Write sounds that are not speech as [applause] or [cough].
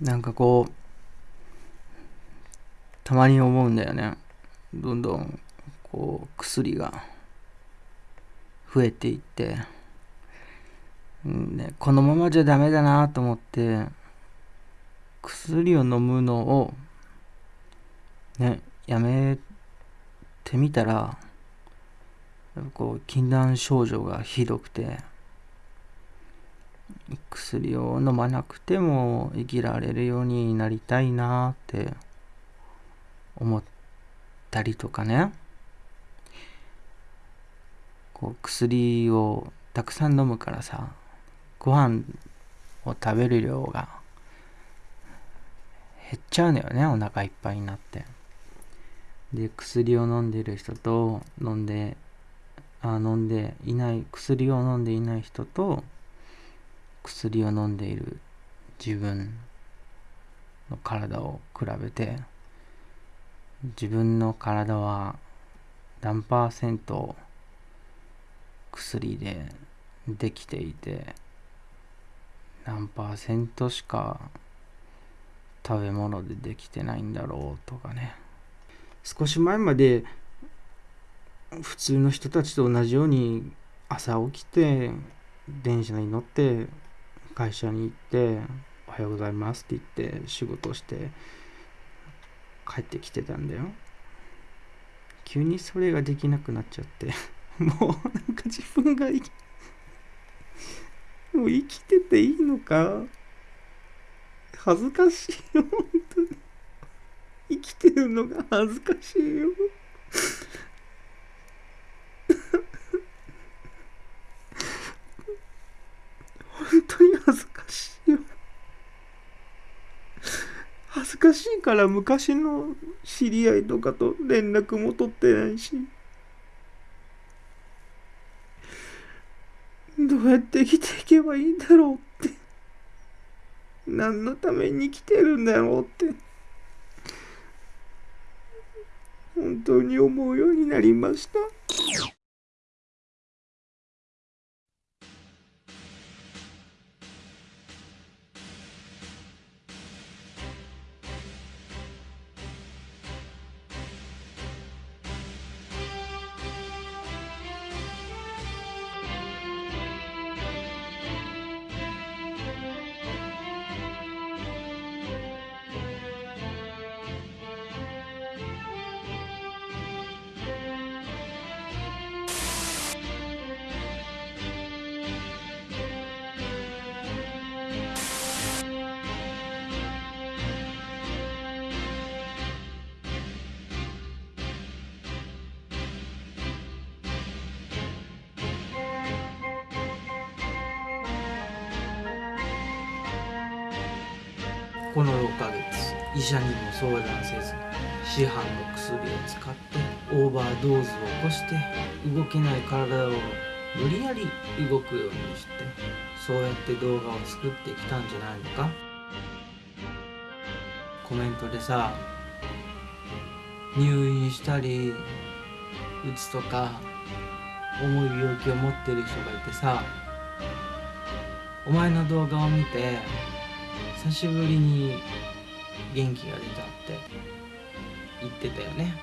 なんかこうたまに思うんだよね。どんどんこう薬が増えていって、うんね、このままじゃダメだなと思って薬を飲むのをねやめてみたらこう禁断症状がひどくて。薬を飲まなくても生きられるようになりたいなって思ったりとかね。こう薬をたくさん飲むからさご飯を食べる量が減っちゃうのよねお腹いっぱいになって。で薬を飲んでる人と飲んであ飲んでいない薬を飲んでいない人と薬を飲んでいる自分の体を比べて自分の体は何パーセント薬でできていて何パーセントしか食べ物でできてないんだろうとかね。少し前まで普通の人たちと同じように朝起きて電車に乗って会社に行って「おはようございます」って言って仕事して帰ってきてたんだよ。急にそれができなくなっちゃって。[laughs] もうなんか自分が生き [laughs] もう生きてていいのか？恥ずかしいよ本当に。生きてるのが恥ずかしいよ本当に恥ずかしいよ恥ずかしいから昔の知り合いとかと連絡も取ってないしどうやって生きていけばいいんだろうって何のために生きてるんだろうって本当に思うようになりました。この6ヶ月医者にも相談せず市販の薬を使ってオーバードーズを起こして動けない体を無理やり動くようにしてそうやって動画を作ってきたんじゃないのか？コメントでさ入院したりうつとか重い病気を持ってる人がいてさお前の動画を見て久しぶりに元気が出たって言ってたよね。